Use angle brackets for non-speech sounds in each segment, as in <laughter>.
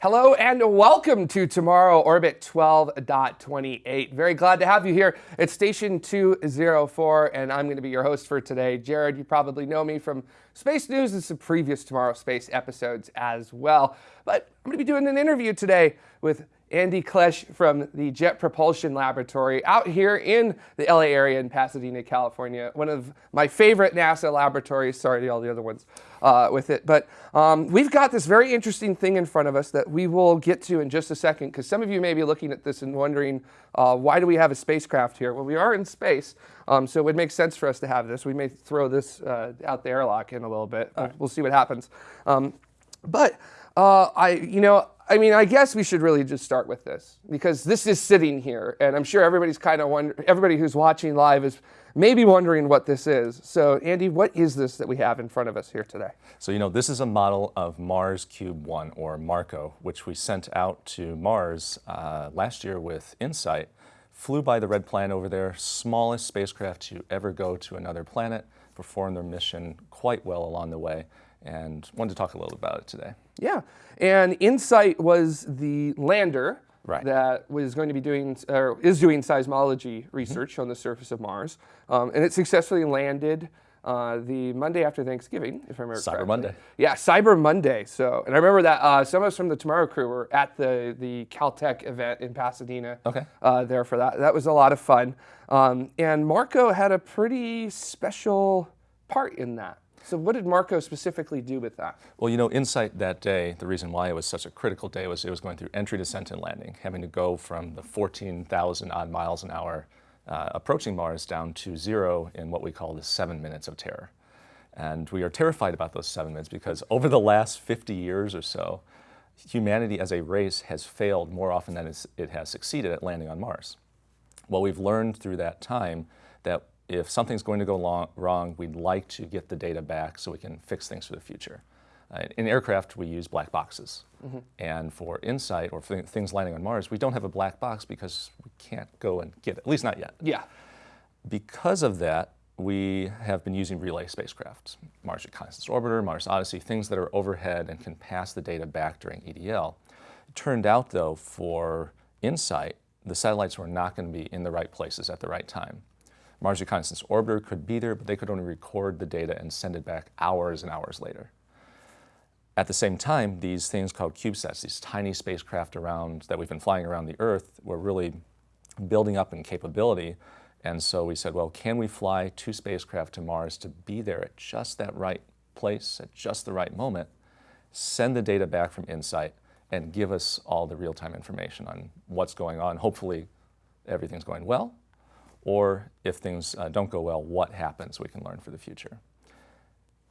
Hello and welcome to Tomorrow Orbit 12.28. Very glad to have you here It's Station 204, and I'm going to be your host for today. Jared, you probably know me from Space News and some previous Tomorrow Space episodes as well. But I'm going to be doing an interview today with Andy Klesch from the Jet Propulsion Laboratory out here in the LA area in Pasadena, California. One of my favorite NASA laboratories. Sorry to all the other ones uh, with it. But um, we've got this very interesting thing in front of us that we will get to in just a second because some of you may be looking at this and wondering, uh, why do we have a spacecraft here? Well, we are in space, um, so it would make sense for us to have this. We may throw this uh, out the airlock in a little bit. Right. We'll see what happens. Um, but uh, I, you know, I mean, I guess we should really just start with this because this is sitting here, and I'm sure everybody's kind of wondering, everybody who's watching live is maybe wondering what this is. So, Andy, what is this that we have in front of us here today? So, you know, this is a model of Mars Cube 1, or MARCO, which we sent out to Mars uh, last year with InSight. Flew by the red planet over there, smallest spacecraft to ever go to another planet, performed their mission quite well along the way, and wanted to talk a little about it today. Yeah, and InSight was the lander right. that was going to be doing, or is doing seismology research mm -hmm. on the surface of Mars. Um, and it successfully landed uh, the Monday after Thanksgiving, if I remember Cyber correctly. Monday. Yeah, Cyber Monday. So, and I remember that uh, some of us from the Tomorrow crew were at the the Caltech event in Pasadena. Okay. Uh, there for that. That was a lot of fun. Um, and Marco had a pretty special part in that. So what did Marco specifically do with that? Well, you know, InSight that day, the reason why it was such a critical day was it was going through entry, descent, and landing, having to go from the 14,000 odd miles an hour uh, approaching Mars down to zero in what we call the seven minutes of terror. And we are terrified about those seven minutes because over the last 50 years or so, humanity as a race has failed more often than it has succeeded at landing on Mars. Well, we've learned through that time that if something's going to go long, wrong, we'd like to get the data back so we can fix things for the future. Uh, in aircraft, we use black boxes. Mm -hmm. And for InSight or for things landing on Mars, we don't have a black box because we can't go and get it, at least not yet. Yeah. Because of that, we have been using relay spacecraft, Mars Reconnaissance Orbiter, Mars Odyssey, things that are overhead and can pass the data back during EDL. It turned out, though, for InSight, the satellites were not going to be in the right places at the right time. Mars Reconnaissance Orbiter could be there, but they could only record the data and send it back hours and hours later. At the same time, these things called CubeSats, these tiny spacecraft around that we've been flying around the Earth, were really building up in capability. And so we said, well, can we fly two spacecraft to Mars to be there at just that right place, at just the right moment, send the data back from InSight, and give us all the real-time information on what's going on. Hopefully everything's going well, or if things uh, don't go well, what happens we can learn for the future.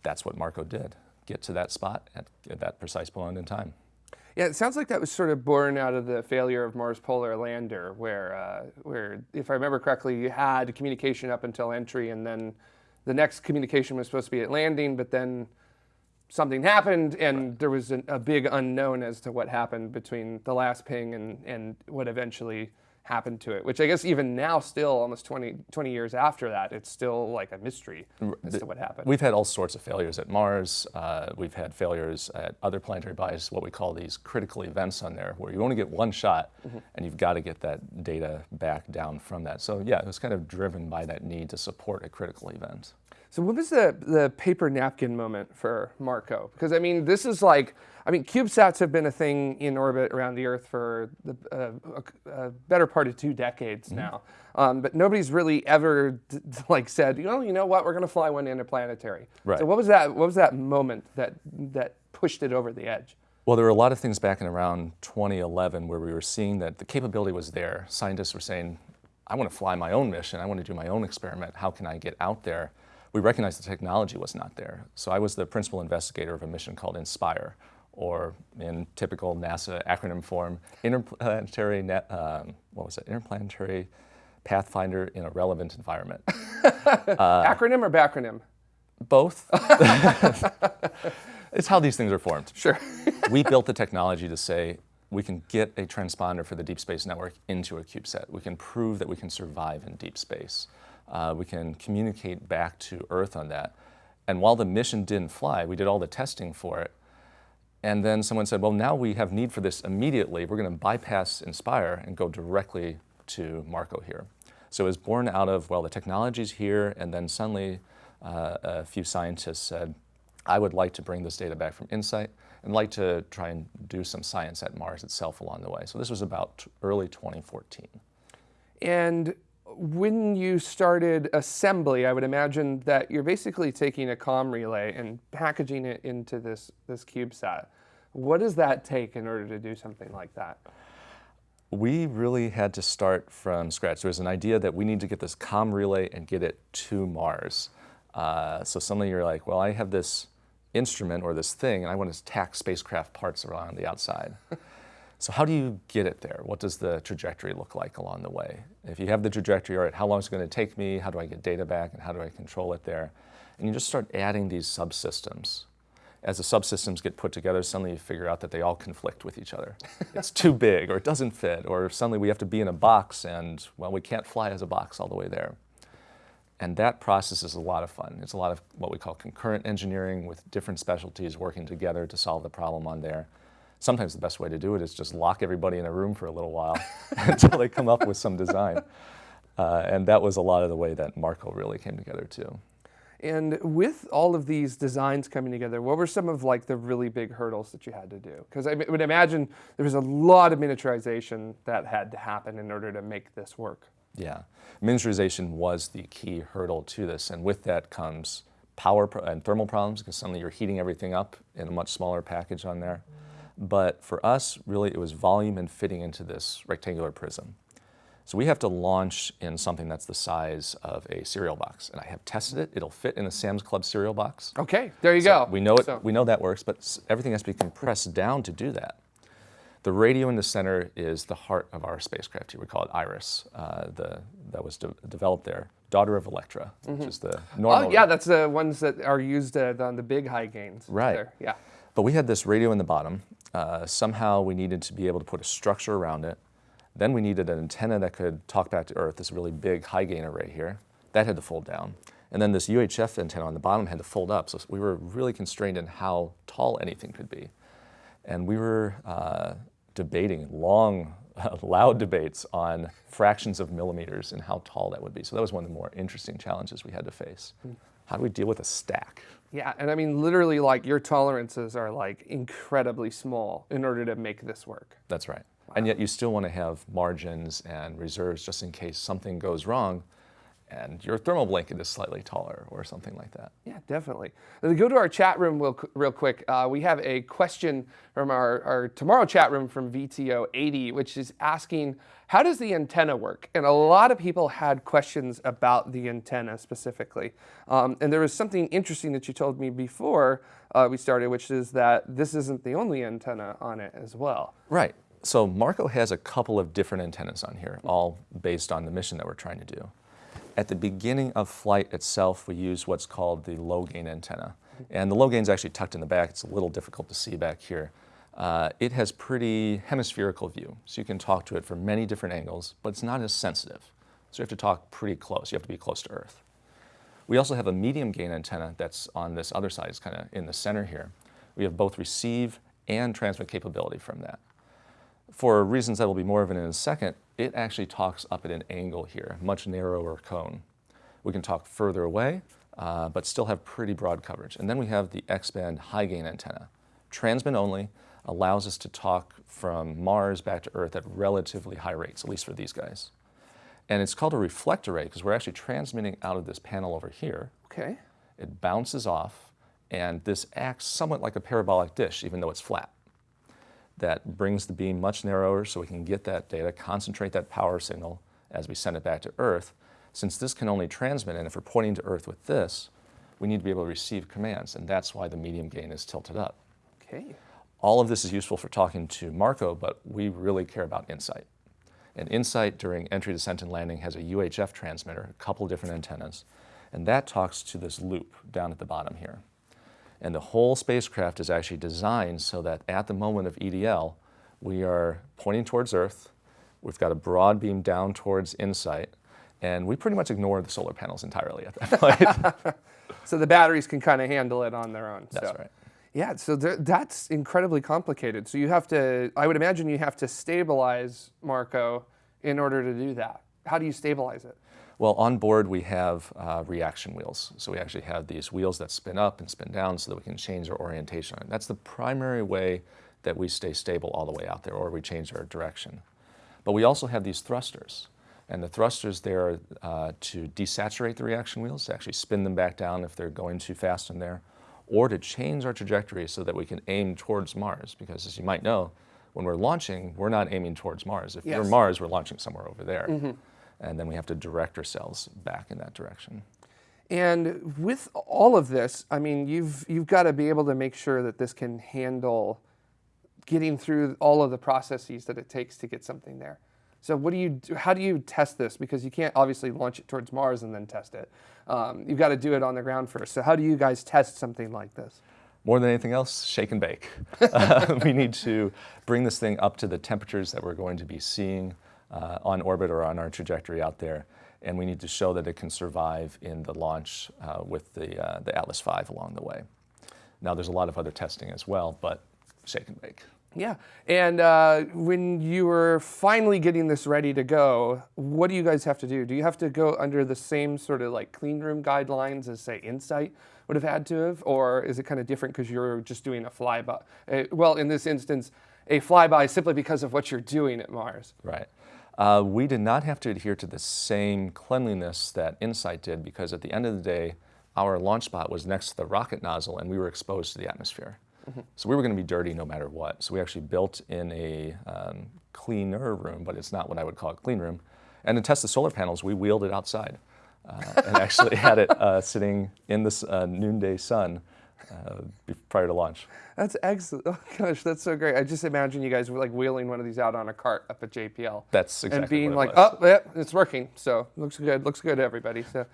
That's what Marco did, get to that spot at, at that precise point in time. Yeah, it sounds like that was sort of born out of the failure of Mars Polar Lander, where, uh, where, if I remember correctly, you had communication up until entry, and then the next communication was supposed to be at landing, but then something happened, and right. there was an, a big unknown as to what happened between the last ping and, and what eventually happened to it, which I guess even now still almost 20, 20 years after that, it's still like a mystery as the, to what happened. We've had all sorts of failures at Mars. Uh, we've had failures at other planetary bodies, what we call these critical events on there, where you only get one shot mm -hmm. and you've got to get that data back down from that. So yeah, it was kind of driven by that need to support a critical event. So what was the, the paper napkin moment for Marco? Because I mean, this is like, I mean, CubeSats have been a thing in orbit around the Earth for the, uh, a, a, better part of two decades mm -hmm. now. Um, but nobody's really ever like said, you know, you know what, we're going to fly one interplanetary. Right. So what was that? What was that moment that that pushed it over the edge? Well, there were a lot of things back in around 2011 where we were seeing that the capability was there. Scientists were saying, I want to fly my own mission. I want to do my own experiment. How can I get out there? We recognized the technology was not there. So I was the principal investigator of a mission called INSPIRE, or in typical NASA acronym form, Interplanetary, um, what was it, Interplanetary Pathfinder in a Relevant Environment. <laughs> uh, acronym or backronym? Both. <laughs> it's how these things are formed. Sure. we built the technology to say, we can get a transponder for the Deep Space Network into a CubeSat. We can prove that we can survive in deep space uh, we can communicate back to Earth on that. And while the mission didn't fly, we did all the testing for it. And then someone said, well, now we have need for this immediately. We're going to bypass Inspire and go directly to Marco here. So it was born out of, well, the technology's here, and then suddenly uh, a few scientists said, I would like to bring this data back from InSight and like to try and do some science at Mars itself along the way. So this was about early 2014. And when you started assembly, I would imagine that you're basically taking a COM relay and packaging it into this, this CubeSat. What does that take in order to do something like that? We really had to start from scratch. There was an idea that we need to get this COM relay and get it to Mars. Uh, so suddenly you're like, well, I have this instrument or this thing and I want to tack spacecraft parts around the outside. So how do you get it there? What does the trajectory look like along the way? If you have the trajectory, all right, how long is it going to take me? How do I get data back and how do I control it there? And you just start adding these subsystems. As the subsystems get put together, suddenly you figure out that they all conflict with each other. <laughs> it's too big or it doesn't fit or suddenly we have to be in a box and, well, we can't fly as a box all the way there. And that process is a lot of fun. It's a lot of what we call concurrent engineering with different specialties working together to solve the problem on there sometimes the best way to do it is just lock everybody in a room for a little while <laughs> until they come up with some design. Uh, and that was a lot of the way that Marco really came together too. And with all of these designs coming together, what were some of like the really big hurdles that you had to do? Because I would imagine there was a lot of miniaturization that had to happen in order to make this work. Yeah, miniaturization was the key hurdle to this, and with that comes power and thermal problems because suddenly you're heating everything up in a much smaller package on there. But for us, really, it was volume and fitting into this rectangular prism. So we have to launch in something that's the size of a cereal box. And I have tested it. It'll fit in a Sam's Club cereal box. Okay, there you so go. We know, it, so. we know that works, but everything has to be compressed down to do that. The radio in the center is the heart of our spacecraft here. We call it IRIS, uh, the, that was de developed there. Daughter of Electra, mm -hmm. which mm-hmm. is the normal. Oh, yeah, that's the ones that are used uh, on the big high gains. Right. There. Yeah. But we had this radio in the bottom. Uh, somehow we needed to be able to put a structure around it. Then we needed an antenna that could talk back to Earth, this really big high gain array here. That had to fold down. And then this UHF antenna on the bottom had to fold up. So we were really constrained in how tall anything could be. And we were uh, debating long, <laughs> loud debates on fractions of millimeters and how tall that would be. So that was one of the more interesting challenges we had to face. Mm. How do we deal with a stack? Yeah, and I mean, literally, like your tolerances are like incredibly small in order to make this work. That's right. Wow. And yet you still want to have margins and reserves just in case something goes wrong and your thermal blanket is slightly taller or something like that. Yeah, definitely. To go to our chat room real, real quick, uh, we have a question from our, our tomorrow chat room from VTO80, which is asking, how does the antenna work? And a lot of people had questions about the antenna specifically. Um, and there was something interesting that you told me before uh, we started, which is that this isn't the only antenna on it as well. Right. So Marco has a couple of different antennas on here, all based on the mission that we're trying to do. At the beginning of flight itself, we use what's called the low gain antenna. And the low gain is actually tucked in the back. It's a little difficult to see back here. Uh, it has pretty hemispherical view, so you can talk to it from many different angles, but it's not as sensitive. So you have to talk pretty close. You have to be close to Earth. We also have a medium gain antenna that's on this other side, it's kind of in the center here. We have both receive and transmit capability from that. For reasons that will be more of in a second, it actually talks up at an angle here, much narrower cone. We can talk further away, uh, but still have pretty broad coverage. And then we have the X-band high gain antenna. Transmit only allows us to talk from Mars back to Earth at relatively high rates, at least for these guys. And it's called a reflect array because we're actually transmitting out of this panel over here. Okay. It bounces off, and this acts somewhat like a parabolic dish, even though it's flat that brings the beam much narrower so we can get that data, concentrate that power signal as we send it back to Earth. Since this can only transmit, and if we're pointing to Earth with this, we need to be able to receive commands, and that's why the medium gain is tilted up. Okay. All of this is useful for talking to Marco, but we really care about InSight. And InSight during entry, descent, and landing has a UHF transmitter, a couple different antennas, and that talks to this loop down at the bottom here. And the whole spacecraft is actually designed so that at the moment of EDL, we are pointing towards Earth, we've got a broad beam down towards InSight, and we pretty much ignore the solar panels entirely at that point. <laughs> <laughs> so the batteries can kind of handle it on their own. That's so. right. Yeah, so there, that's incredibly complicated. So you have to, I would imagine you have to stabilize Marco in order to do that. How do you stabilize it? Well, on board we have uh, reaction wheels. So we actually have these wheels that spin up and spin down so that we can change our orientation. That's the primary way that we stay stable all the way out there or we change our direction. But we also have these thrusters. And the thrusters there uh, to desaturate the reaction wheels, to actually spin them back down if they're going too fast in there, or to change our trajectory so that we can aim towards Mars. Because as you might know, when we're launching, we're not aiming towards Mars. If yes. we're Mars, we're launching somewhere over there. Mm -hmm. And then we have to direct ourselves back in that direction. And with all of this, I mean, you've, you've got to be able to make sure that this can handle getting through all of the processes that it takes to get something there. So what do you do, how do you test this? Because you can't obviously launch it towards Mars and then test it. Um, you've got to do it on the ground first. So how do you guys test something like this? More than anything else, shake and bake. uh, <laughs> we need to bring this thing up to the temperatures that we're going to be seeing uh, on orbit or on our trajectory out there. And we need to show that it can survive in the launch uh, with the, uh, the Atlas V along the way. Now there's a lot of other testing as well, but shake and bake. Yeah, and uh, when you were finally getting this ready to go, what do you guys have to do? Do you have to go under the same sort of like clean room guidelines as say InSight would have had to have, or is it kind of different because you're just doing a flyby? Uh, well, in this instance, a flyby simply because of what you're doing at Mars. Right. Uh, we did not have to adhere to the same cleanliness that InSight did because at the end of the day, our launch spot was next to the rocket nozzle and we were exposed to the atmosphere. -hmm. So we were going to be dirty no matter what. So we actually built in a um, cleaner room, but it's not what I would call a clean room. And to test the solar panels, we wheeled it outside uh, and actually <laughs> had it uh, sitting in the uh, noonday sun uh, prior to launch. That's excellent. Oh gosh, that's so great. I just imagine you guys were like wheeling one of these out on a cart up at JPL. That's exactly And being like, was. oh, yeah, it's working. So looks good. Looks good, everybody. So,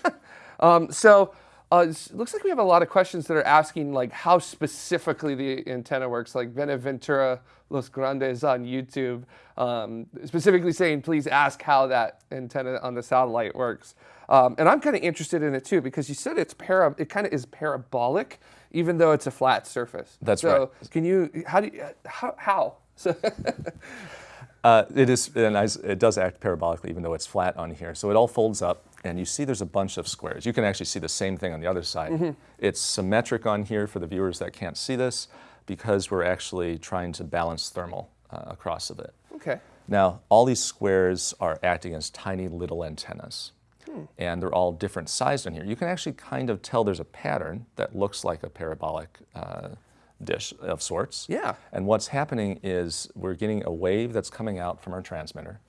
<laughs> um, so uh, it looks like we have a lot of questions that are asking like how specifically the antenna works, like Benaventura Los Grandes on YouTube, um, specifically saying, please ask how that antenna on the satellite works. Um, and I'm kind of interested in it too, because you said it's para, it kind of is parabolic, even though it's a flat surface. That's so right. can you, how do you, how? how? So <laughs> uh, it is, and it does act parabolically, even though it's flat on here. So it all folds up and you see there's a bunch of squares. You can actually see the same thing on the other side. Mm -hmm. It's symmetric on here for the viewers that can't see this because we're actually trying to balance thermal uh, across of it. Okay. Now, all these squares are acting as tiny little antennas. Hmm. And they're all different sized in here. You can actually kind of tell there's a pattern that looks like a parabolic uh, dish of sorts. Yeah. And what's happening is we're getting a wave that's coming out from our transmitter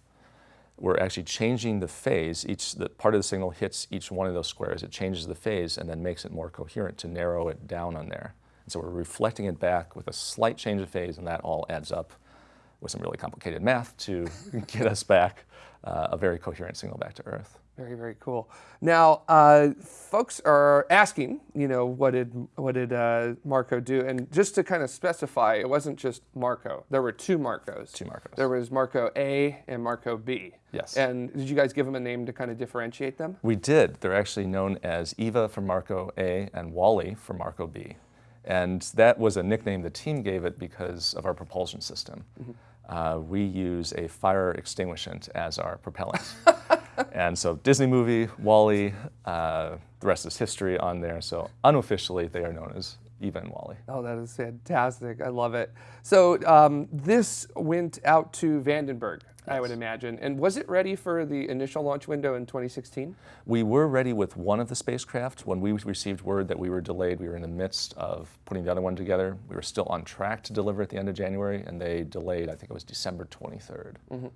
we're actually changing the phase. Each the part of the signal hits each one of those squares. It changes the phase and then makes it more coherent to narrow it down on there. And so we're reflecting it back with a slight change of phase, and that all adds up with some really complicated math to <laughs> get us back a very coherent signal back to Earth. Very, very cool. Now, uh, folks are asking, you know, what did what did uh, Marco do? And just to kind of specify, it wasn't just Marco. There were two Marcos. Two Marcos. There was Marco A and Marco B. Yes. And did you guys give them a name to kind of differentiate them? We did. They're actually known as Eva for Marco A and WALL-E for Marco B. And that was a nickname the team gave it because of our propulsion system. Mm -hmm. Uh, we use a fire extinguishant as our propellant. <laughs> and so Disney movie, Wally, -E, uh, the rest is history on there. So unofficially, they are known as Eva and WALL-E. Oh, that is fantastic. I love it. So um, this went out to Vandenberg, yes. I would imagine. And was it ready for the initial launch window in 2016? We were ready with one of the spacecraft. When we received word that we were delayed, we were in the midst of putting the other one together. We were still on track to deliver at the end of January, and they delayed, I think it was December 23rd. Mm -hmm.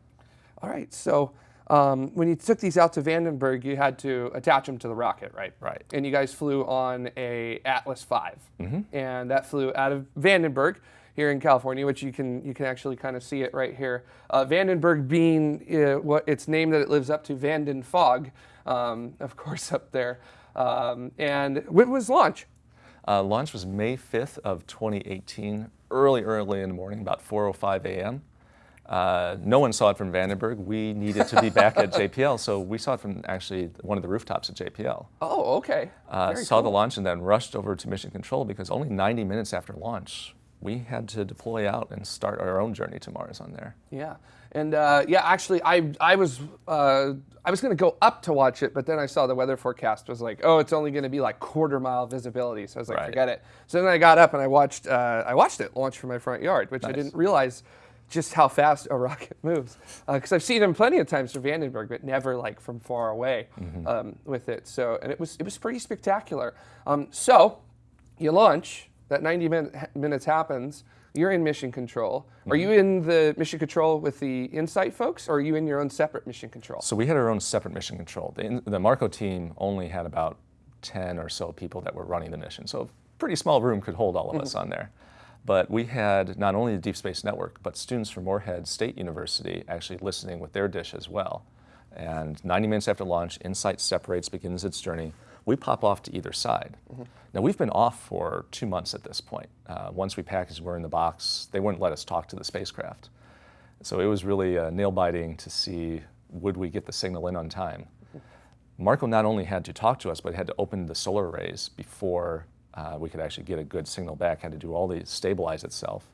All right. So um, when you took these out to Vandenberg, you had to attach them to the rocket, right? Right. And you guys flew on a Atlas V, mm -hmm. and that flew out of Vandenberg here in California, which you can you can actually kind of see it right here. Uh, Vandenberg being uh, what its name that it lives up to, Vanden Fog, um, of <laughs> course, up there. Um, and when was launch? Uh, launch was May 5th of 2018, early, early in the morning, about 4.05 a.m. Uh, no one saw it from Vandenberg. We needed to be back at <laughs> JPL, so we saw it from actually one of the rooftops at JPL. Oh, okay. Uh, saw cool. the launch and then rushed over to Mission Control because only 90 minutes after launch, we had to deploy out and start our own journey to Mars on there. Yeah, and uh, yeah, actually, I I was uh, I was going to go up to watch it, but then I saw the weather forecast was like, oh, it's only going to be like quarter mile visibility, so I was like, right. forget it. So then I got up and I watched uh, I watched it launch from my front yard, which nice. I didn't realize just how fast a <laughs> rocket moves. Because uh, I've seen them plenty of times from Vandenberg, but never like from far away mm-hmm. um, with it. So and it was it was pretty spectacular. Um, so you launch that 90 minutes happens, you're in mission control. Mm-hmm. Are you in the mission control with the InSight folks, or are you in your own separate mission control? So we had our own separate mission control. The, the Marco team only had about 10 or so people that were running the mission. So a pretty small room could hold all of mm-hmm. us on there. But we had not only the Deep Space Network, but students from Morehead State University actually listening with their dish as well. And 90 minutes after launch, InSight separates, begins its journey we pop off to either side. Mm-hmm. Now, we've been off for two months at this point. Uh, once we packaged, we're in the box, they wouldn't let us talk to the spacecraft. So it was really uh, nail biting to see would we get the signal in on time. Mm-hmm. Marco not only had to talk to us, but had to open the solar arrays before uh, we could actually get a good signal back, had to do all the stabilize itself.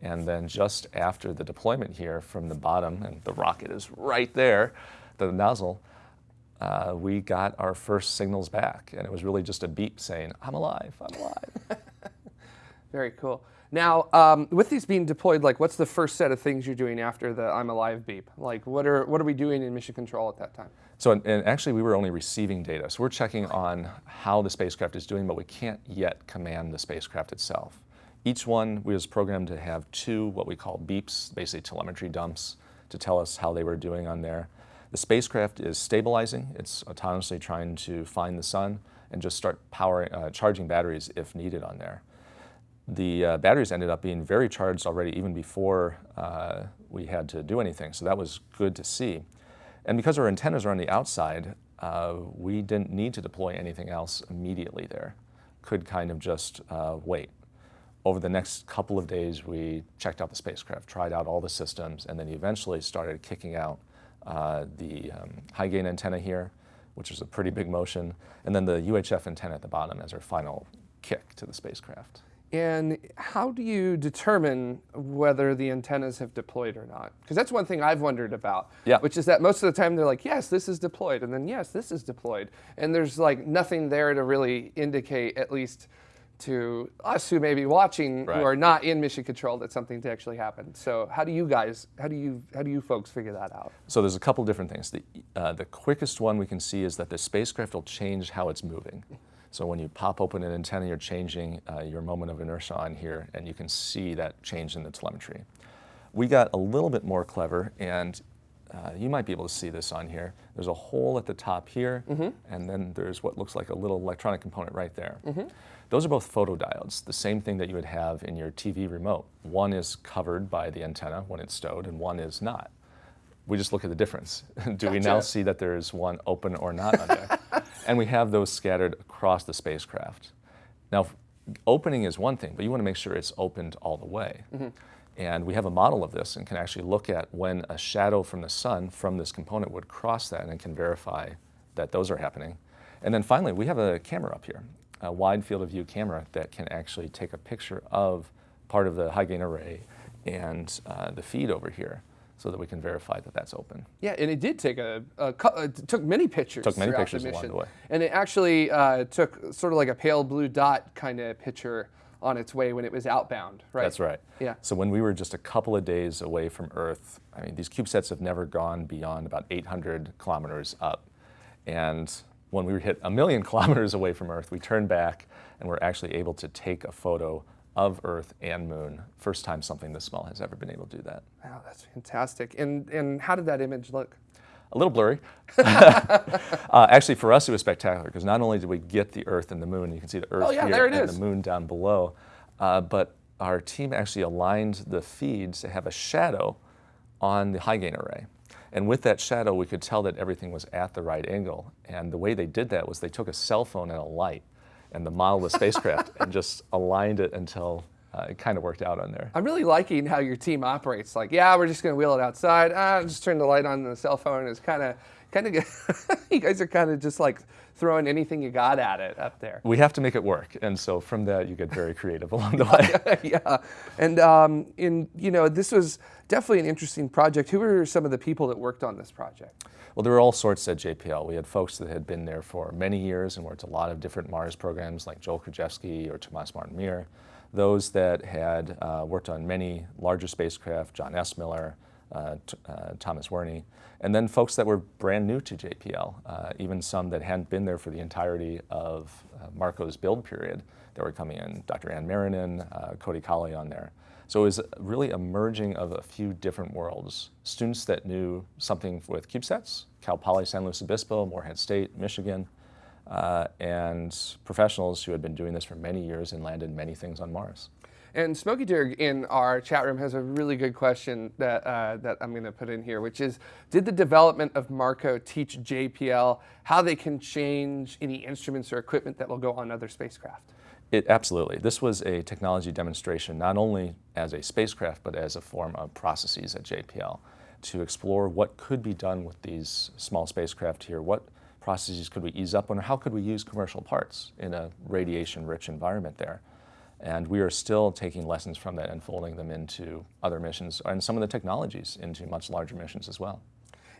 And then just after the deployment here from the bottom, and the rocket is right there, the nozzle, uh, we got our first signals back, and it was really just a beep saying, "I'm alive, I'm alive." <laughs> Very cool. Now, um, with these being deployed, like, what's the first set of things you're doing after the "I'm alive" beep? Like, what are what are we doing in mission control at that time? So, and actually, we were only receiving data. So we're checking on how the spacecraft is doing, but we can't yet command the spacecraft itself. Each one was programmed to have two what we call beeps, basically telemetry dumps, to tell us how they were doing on there. The spacecraft is stabilizing. It's autonomously trying to find the sun and just start powering, uh, charging batteries if needed on there. The uh, batteries ended up being very charged already even before uh, we had to do anything, so that was good to see. And because our antennas are on the outside, uh, we didn't need to deploy anything else immediately there. Could kind of just uh, wait. Over the next couple of days, we checked out the spacecraft, tried out all the systems, and then eventually started kicking out uh, the um, high gain antenna here, which is a pretty big motion, and then the UHF antenna at the bottom as our final kick to the spacecraft. And how do you determine whether the antennas have deployed or not? Because that's one thing I've wondered about, yeah. which is that most of the time they're like, yes, this is deployed, and then yes, this is deployed. And there's like nothing there to really indicate, at least to us who may be watching right. who are not in mission control that something to actually happen. So how do you guys, how do you, how do you folks figure that out? So there's a couple different things. The, uh, the quickest one we can see is that the spacecraft will change how it's moving. So when you pop open an antenna, you're changing uh, your moment of inertia on here, and you can see that change in the telemetry. We got a little bit more clever, and uh, you might be able to see this on here. There's a hole at the top here, mm -hmm. and then there's what looks like a little electronic component right there. Mm -hmm. Those are both photodiodes, the same thing that you would have in your TV remote. One is covered by the antenna when it's stowed, and one is not. We just look at the difference. <laughs> Do gotcha. we now see that there is one open or not on <laughs> and we have those scattered across the spacecraft. Now, opening is one thing, but you want to make sure it's opened all the way. Mm -hmm. And we have a model of this and can actually look at when a shadow from the sun from this component would cross that and can verify that those are happening. And then finally, we have a camera up here a wide field of view camera that can actually take a picture of part of the high gain array and uh, the feed over here so that we can verify that that's open. Yeah, and it did take a, a uh, took many pictures. Took many pictures the along the way. And it actually uh, took sort of like a pale blue dot kind of picture on its way when it was outbound, right? That's right. Yeah. So when we were just a couple of days away from Earth, I mean, these CubeSats have never gone beyond about 800 kilometers up. And when we hit a million <laughs> kilometers away from Earth, we turned back and we're actually able to take a photo of Earth and Moon. First time something this small has ever been able to do that. Wow, that's fantastic. And, and how did that image look? A little blurry. <laughs> uh, actually, for us, it was spectacular because not only did we get the Earth and the Moon, you can see the Earth oh, yeah, here and is. the Moon down below, uh, but our team actually aligned the feeds to have a shadow on the high gain array. And with that shadow, we could tell that everything was at the right angle. And the way they did that was they took a cell phone and a light and the model of the spacecraft and just aligned it until uh, it kind of worked out on there. I'm really liking how your team operates. Like, yeah, we're just going to wheel it outside. Ah, just turn the light on the cell phone. It's kind of, kind of, <laughs> you guys are kind of just like throwing anything you got at it up there. We have to make it work, and so from that you get very creative <laughs> along the way. <laughs> yeah, and um, in you know this was definitely an interesting project. Who were some of the people that worked on this project? Well, there were all sorts at JPL. We had folks that had been there for many years and worked a lot of different Mars programs, like Joel Krajewski or Tomas Martin-Mur those that had uh, worked on many larger spacecraft, John S. Miller, uh, uh, Thomas Werney, and then folks that were brand new to JPL, uh, even some that hadn't been there for the entirety of uh, Marco's build period that were coming in, Dr. Ann Marinan, uh, Cody Colley on there. So it was really a merging of a few different worlds. Students that knew something with CubeSats, Cal Poly San Luis Obispo, Morehead State, Michigan, uh, and professionals who had been doing this for many years and landed many things on Mars. And Smokey Dirg in our chat room has a really good question that, uh, that I'm going to put in here, which is, did the development of Marco teach JPL how they can change any instruments or equipment that will go on other spacecraft? It, absolutely. This was a technology demonstration, not only as a spacecraft, but as a form of processes at JPL to explore what could be done with these small spacecraft here, what processes could we ease up on, or how could we use commercial parts in a radiation-rich environment there? And we are still taking lessons from that and folding them into other missions and some of the technologies into much larger missions as well.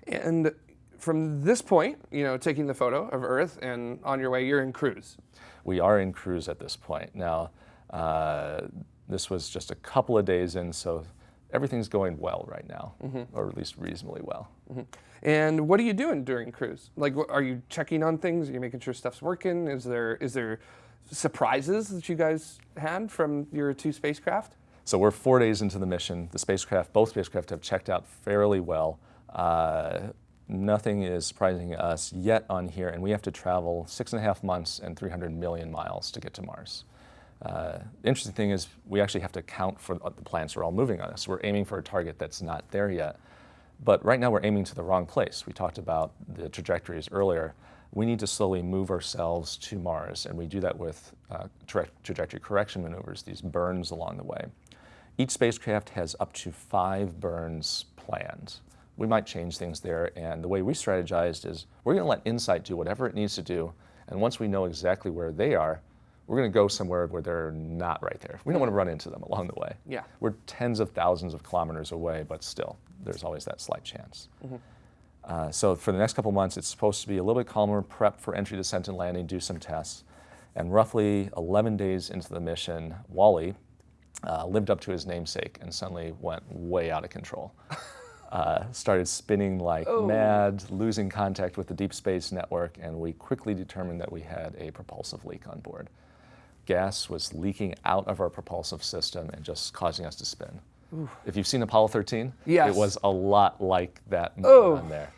And from this point, you know, taking the photo of Earth and on your way, you're in cruise. We are in cruise at this point. Now, uh, this was just a couple of days in, so everything's going well right now, mm -hmm. or at least reasonably well. Mm -hmm. And what are you doing during cruise? Like, are you checking on things? Are you making sure stuff's working? Is there is there surprises that you guys had from your two spacecraft? So we're four days into the mission. The spacecraft, both spacecraft, have checked out fairly well. Uh, nothing is surprising us yet on here, and we have to travel six and a half months and 300 million miles to get to Mars. Uh, the interesting thing is we actually have to account for the planets are all moving on us. We're aiming for a target that's not there yet. But right now we're aiming to the wrong place. We talked about the trajectories earlier. We need to slowly move ourselves to Mars, and we do that with uh, tra trajectory correction maneuvers, these burns along the way. Each spacecraft has up to five burns planned. We might change things there, and the way we strategized is we're going to let InSight do whatever it needs to do, and once we know exactly where they are, we're going to go somewhere where they're not right there. We don't want to run into them along the way. Yeah. We're tens of thousands of kilometers away, but still, there's always that slight chance. Mm -hmm. Uh, so for the next couple months, it's supposed to be a little bit calmer, prep for entry, descent, and landing, do some tests. And roughly 11 days into the mission, WALL-E uh, lived up to his namesake and suddenly went way out of control. <laughs> Uh, started spinning like oh. mad, losing contact with the Deep Space Network, and we quickly determined that we had a propulsive leak on board gas was leaking out of our propulsive system and just causing us to spin. Oof. If you've seen Apollo 13, yes. it was a lot like that oh. there.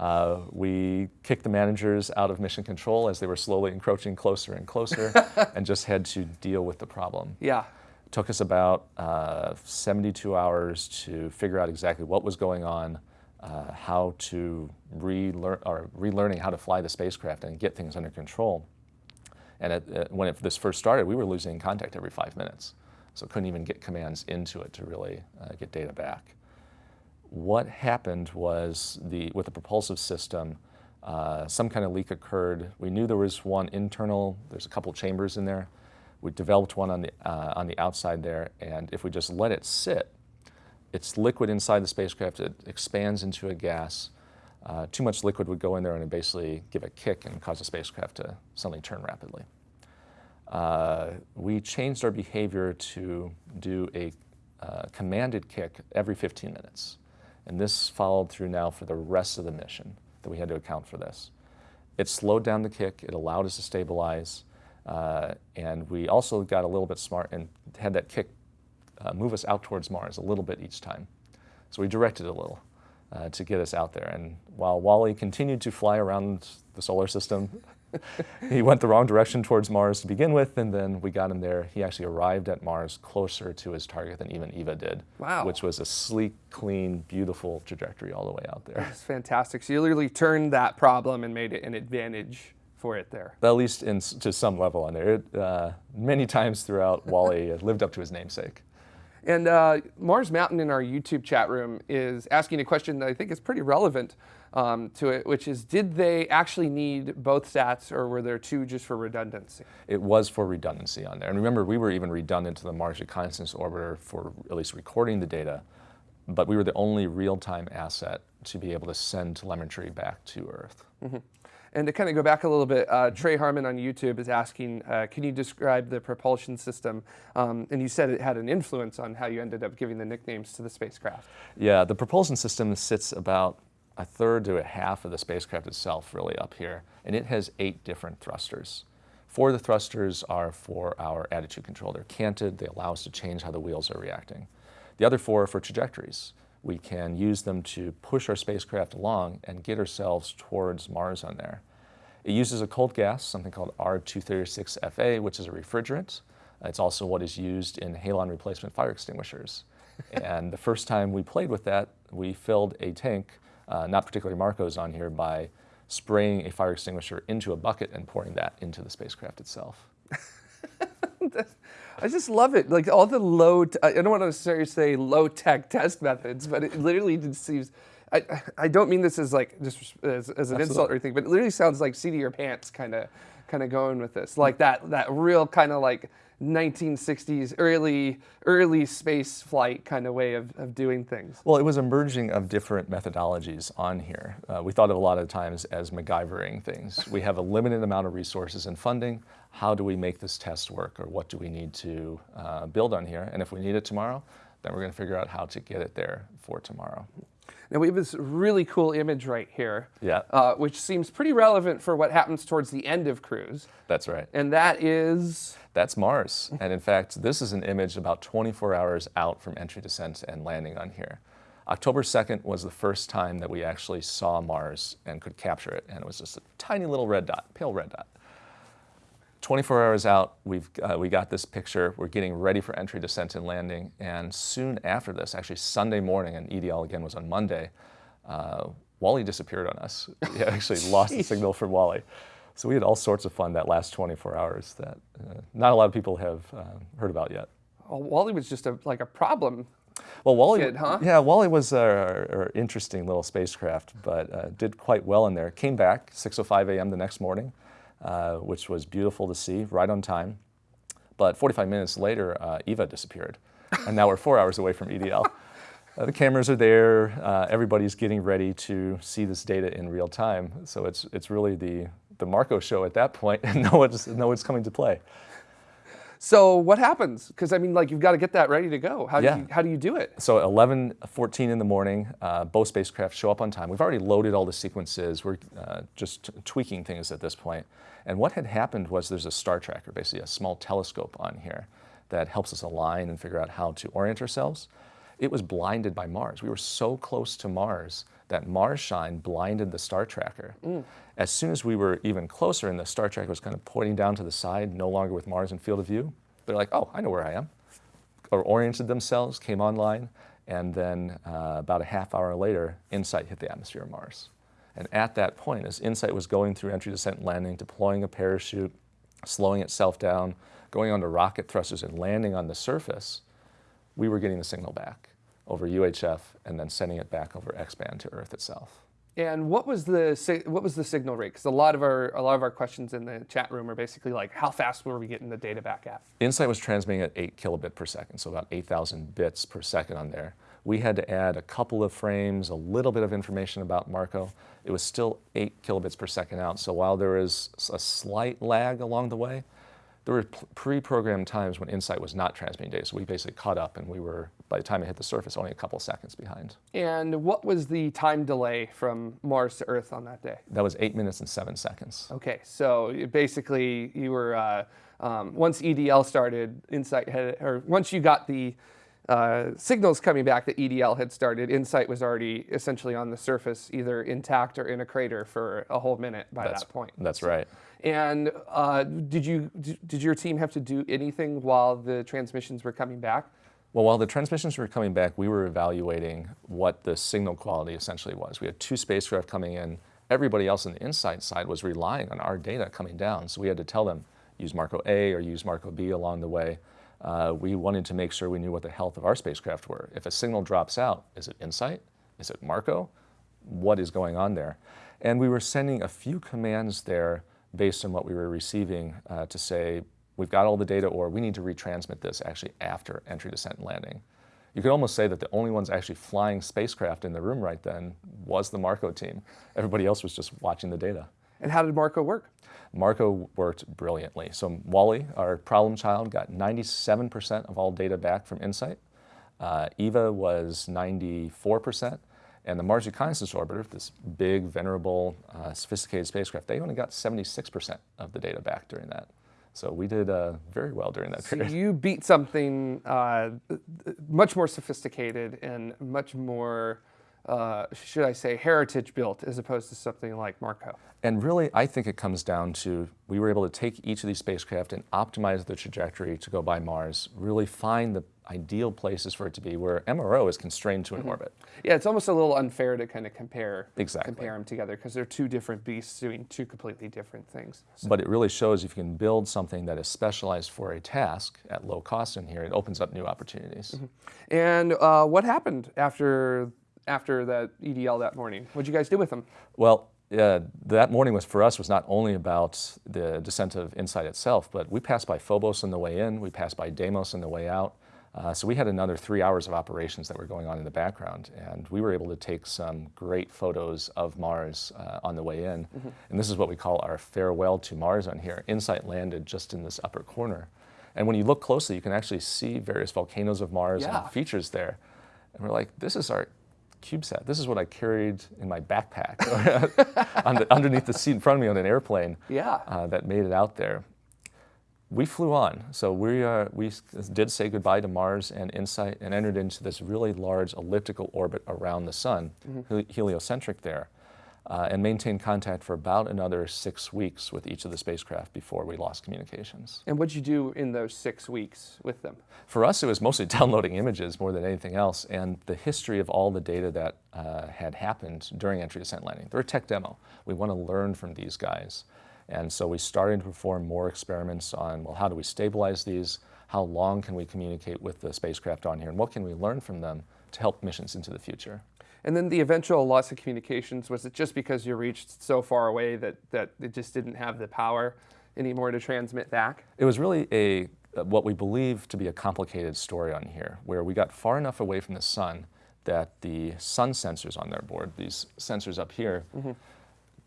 Uh, we kicked the managers out of mission control as they were slowly encroaching closer and closer <laughs> and just had to deal with the problem. Yeah. It took us about uh, 72 hours to figure out exactly what was going on, uh, how to relearn, or relearning how to fly the spacecraft and get things under control. And it, it, when it, this first started, we were losing contact every five minutes. So couldn't even get commands into it to really uh, get data back. What happened was the, with the propulsive system, uh, some kind of leak occurred. We knew there was one internal, there's a couple chambers in there. We developed one on the, uh, on the outside there, and if we just let it sit, it's liquid inside the spacecraft, it expands into a gas, uh, too much liquid would go in there and basically give a kick and cause the spacecraft to suddenly turn rapidly. Uh, we changed our behavior to do a uh, commanded kick every 15 minutes. And this followed through now for the rest of the mission that we had to account for this. It slowed down the kick, it allowed us to stabilize, uh, and we also got a little bit smart and had that kick uh, move us out towards Mars a little bit each time. So we directed a little uh, to get us out there. And while WALL-E continued to fly around the solar system, <laughs> he went the wrong direction towards Mars to begin with, and then we got him there. He actually arrived at Mars closer to his target than even Eva did. Wow. Which was a sleek, clean, beautiful trajectory all the way out there. That's fantastic. So you literally turned that problem and made it an advantage for it there. At least in, to some level on there. It, uh, many times throughout, WALL-E <laughs> lived up to his namesake. And uh, Mars Mountain in our YouTube chat room is asking a question that I think is pretty relevant um, to it, which is did they actually need both sats or were there two just for redundancy? It was for redundancy on there. And remember, we were even redundant to the Mars Reconnaissance Orbiter for at least recording the data, but we were the only real-time asset to be able to send telemetry back to Earth. Mm -hmm. And to kind of go back a little bit, uh, Trey Harmon on YouTube is asking, uh, can you describe the propulsion system? Um, and you said it had an influence on how you ended up giving the nicknames to the spacecraft. Yeah, the propulsion system sits about a third to a half of the spacecraft itself really up here, and it has eight different thrusters. Four of the thrusters are for our attitude control. They're canted, they allow us to change how the wheels are reacting. The other four are for trajectories we can use them to push our spacecraft along and get ourselves towards Mars on there. It uses a cold gas, something called R236FA, which is a refrigerant. It's also what is used in halon replacement fire extinguishers. <laughs> and the first time we played with that, we filled a tank, uh, not particularly Marco's on here, by spraying a fire extinguisher into a bucket and pouring that into the spacecraft itself. <laughs> I just love it. Like all the low, I don't want to necessarily say low tech test methods, but it literally just seems, I, I don't mean this as like just as, as an Absolutely. insult or anything, but it literally sounds like seat of your pants kind of kind of going with this. Like that that real kind of like 1960s early early space flight kind of way of, of doing things. Well, it was a merging of different methodologies on here. Uh, we thought of a lot of times as MacGyvering things. We have a limited amount of resources and funding. How do we make this test work or what do we need to uh, build on here? And if we need it tomorrow, then we're going to figure out how to get it there for tomorrow. Now we have this really cool image right here, yeah. Uh, which seems pretty relevant for what happens towards the end of cruise. That's right. And that is? That's Mars. and in fact, this is an image about 24 hours out from entry, descent, and landing on here. October 2nd was the first time that we actually saw Mars and could capture it, and it was just a tiny little red dot, pale red dot. 24 hours out, we've, uh, we got this picture. We're getting ready for entry, descent, and landing. And soon after this, actually Sunday morning, and EDL again was on Monday, uh, WALL-E disappeared on us. <laughs> We actually <laughs> lost the signal from WALL-E. So we had all sorts of fun that last 24 hours that uh, not a lot of people have uh, heard about yet. Well, WALL-E was just a, like a problem well, WALL-E, kid, huh? yeah, WALL-E was an interesting little spacecraft, but uh, did quite well in there. Came back 6:05 a.m. the next morning, uh, which was beautiful to see, right on time. But 45 minutes later, uh, Eva disappeared, and now we're four hours away from EDL. <laughs> Uh, the cameras are there. Uh, everybody's getting ready to see this data in real time. So it's it's really the the Marco show at that point, <laughs> and no one's no one's coming to play. So what happens? Because I mean, like you've got to get that ready to go. How yeah. do you how do you do it? So 11:14 in the morning, uh, both spacecraft show up on time. We've already loaded all the sequences. We're uh, just tweaking things at this point. And what had happened was there's a star tracker, basically a small telescope on here that helps us align and figure out how to orient ourselves. It was blinded by Mars. We were so close to Mars that Mars shine blinded the star tracker. Mm. As soon as we were even closer and the star tracker was kind of pointing down to the side, no longer with Mars in field of view, they're like, oh, I know where I am. Or oriented themselves, came online, and then uh, about a half hour later, InSight hit the atmosphere of Mars. And at that point, as InSight was going through entry, descent, landing, deploying a parachute, slowing itself down, going onto rocket thrusters and landing on the surface, we were getting the signal back over UHF and then sending it back over X-band to Earth itself. And what was the what was the signal rate? Because a lot of our a lot of our questions in the chat room are basically like, how fast were we getting the data back at? InSight was transmitting at eight kilobit per second, so about 8,000 bits per second on there. We had to add a couple of frames, a little bit of information about Marco. It was still eight kilobits per second out. So while there is a slight lag along the way, there were pre-programmed times when InSight was not transmitting data, so we basically caught up and we were, by the time it hit the surface, only a couple seconds behind. And what was the time delay from Mars to Earth on that day? That was eight minutes and seven seconds. Okay, so basically you were, uh, um, once EDL started, InSight had, or once you got the uh, signals coming back that EDL had started, InSight was already essentially on the surface, either intact or in a crater for a whole minute by that's, that point. That's right. And uh, did you did your team have to do anything while the transmissions were coming back? Well, while the transmissions were coming back, we were evaluating what the signal quality essentially was. We had two spacecraft coming in everybody else on the InSight side was relying on our data coming down. So we had to tell them, use Marco A or use Marco B along the way. Uh, we wanted to make sure we knew what the health of our spacecraft were. If a signal drops out, is it InSight? Is it Marco? What is going on there? And we were sending a few commands there based on what we were receiving uh, to say, we've got all the data or we need to retransmit this actually after entry, descent, and landing. You could almost say that the only ones actually flying spacecraft in the room right then was the Marco team. Everybody else was just watching the data. And how did Marco work? Marco worked brilliantly. So WALL-E, our problem child, got 97% of all data back from InSight. Uh, EVE was 94%. And the Mars Reconnaissance Orbiter, this big, venerable, uh, sophisticated spacecraft, they only got 76% of the data back during that. So we did uh, very well during that so period. you beat something uh, much more sophisticated and much more, uh, should I say, heritage built as opposed to something like Marco. And really, I think it comes down to we were able to take each of these spacecraft and optimize the trajectory to go by Mars, really find the ideal places for it to be where MRO is constrained to an mm -hmm. orbit. Yeah, it's almost a little unfair to kind of compare exactly. compare them together because they're two different beasts doing two completely different things. So. But it really shows if you can build something that is specialized for a task at low cost in here, it opens up new opportunities. Mm -hmm. And uh, what happened after after that EDL that morning? What'd you guys do with them? Well, yeah, that morning was for us was not only about the descent of InSight itself, but we passed by Phobos on the way in, we passed by Deimos on the way out. Uh, so we had another three hours of operations that were going on in the background, and we were able to take some great photos of Mars uh, on the way in. Mm -hmm. And this is what we call our farewell to Mars on here. InSight landed just in this upper corner. And when you look closely, you can actually see various volcanoes of Mars yeah. and features there. And we're like, this is our CubeSat. This is what I carried in my backpack <laughs> underneath the seat in front of me on an airplane yeah. Uh, that made it out there we flew on. So we, uh, we did say goodbye to Mars and InSight and entered into this really large elliptical orbit around the sun, mm -hmm. heliocentric there, uh, and maintained contact for about another six weeks with each of the spacecraft before we lost communications. And what did you do in those six weeks with them? For us, it was mostly <laughs> downloading images more than anything else, and the history of all the data that uh, had happened during entry, descent, landing. They're a tech demo. We want to learn from these guys. And so we started to perform more experiments on, well, how do we stabilize these? How long can we communicate with the spacecraft on here? And what can we learn from them to help missions into the future? And then the eventual loss of communications, was it just because you reached so far away that, that it just didn't have the power anymore to transmit back? It was really a what we believe to be a complicated story on here, where we got far enough away from the sun that the sun sensors on their board, these sensors up here, mm -hmm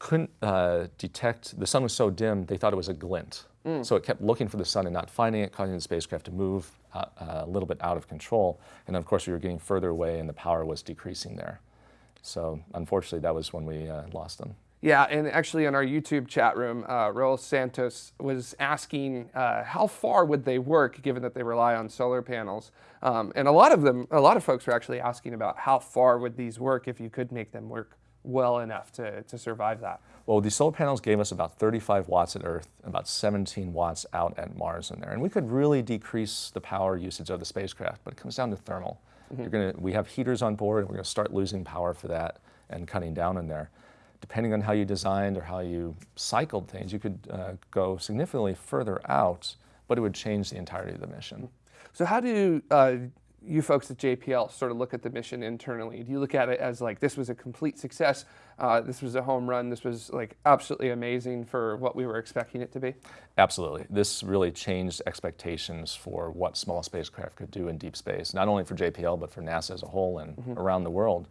couldn't uh, detect, the sun was so dim, they thought it was a glint. Mm. So it kept looking for the sun and not finding it, causing the spacecraft to move uh, a little bit out of control. And of course, we were getting further away and the power was decreasing there. So unfortunately, that was when we uh, lost them. Yeah, and actually in our YouTube chat room, uh, Raul Santos was asking uh, how far would they work given that they rely on solar panels. Um, and a lot of them, a lot of folks were actually asking about how far would these work if you could make them work well enough to, to survive that? Well, these solar panels gave us about 35 watts at Earth, about 17 watts out at Mars in there. And we could really decrease the power usage of the spacecraft, but it comes down to thermal. Mm -hmm. You're gonna, we have heaters on board, and we're going to start losing power for that and cutting down in there. Depending on how you designed or how you cycled things, you could uh, go significantly further out, but it would change the entirety of the mission. So how do uh, you folks at JPL sort of look at the mission internally? Do you look at it as like this was a complete success, uh, this was a home run, this was like absolutely amazing for what we were expecting it to be? Absolutely. This really changed expectations for what small spacecraft could do in deep space, not only for JPL but for NASA as a whole and mm -hmm. around the world.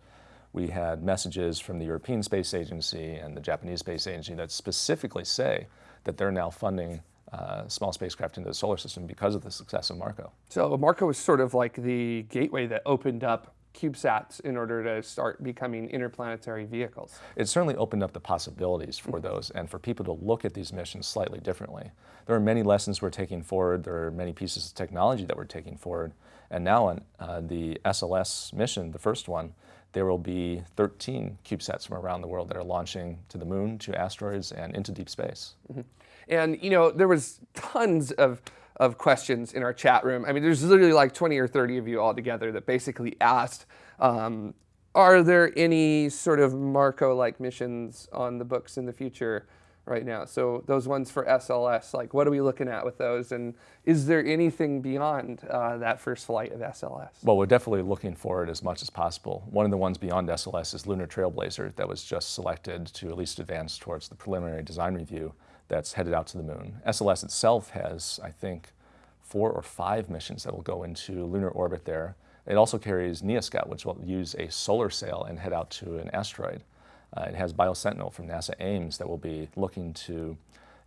We had messages from the European Space Agency and the Japanese Space Agency that specifically say that they're now funding uh, small spacecraft into the solar system because of the success of Marco. So Marco was sort of like the gateway that opened up CubeSats in order to start becoming interplanetary vehicles. It certainly opened up the possibilities for mm-hmm. those and for people to look at these missions slightly differently. There are many lessons we're taking forward, there are many pieces of technology that we're taking forward, and now on uh, the SLS mission, the first one, there will be 13 CubeSats from around the world that are launching to the moon, to asteroids, and into deep space. Mm -hmm. And you know, there was tons of, of questions in our chat room. I mean, there's literally like 20 or 30 of you all together that basically asked, um, are there any sort of Marco-like missions on the books in the future right now? So those ones for SLS, like what are we looking at with those? And is there anything beyond uh, that first flight of SLS? Well, we're definitely looking forward as much as possible. One of the ones beyond SLS is Lunar Trailblazer that was just selected to at least advance towards the preliminary design review that's headed out to the moon. SLS itself has, I think, four or five missions that will go into lunar orbit there. It also carries NEA Scout, which will use a solar sail and head out to an asteroid. Uh, it has BioSentinel from NASA Ames that will be looking to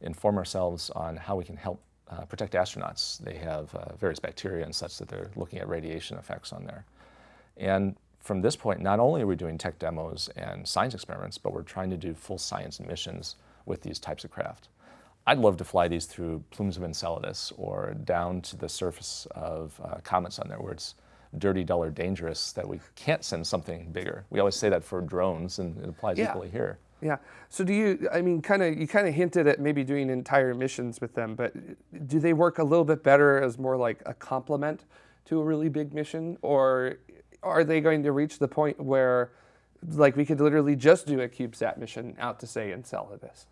inform ourselves on how we can help uh, protect astronauts. They have uh, various bacteria and such that they're looking at radiation effects on there. And from this point, not only are we doing tech demos and science experiments, but we're trying to do full science missions with these types of craft. I'd love to fly these through plumes of Enceladus or down to the surface of uh, comets on there where it's dirty, dull, or dangerous that we can't send something bigger. We always say that for drones, and it applies yeah. equally here. Yeah. So do you? I mean, kind of. You kind of hinted at maybe doing entire missions with them, but do they work a little bit better as more like a complement to a really big mission, or are they going to reach the point where, like, we could literally just do a CubeSat mission out to say Enceladus?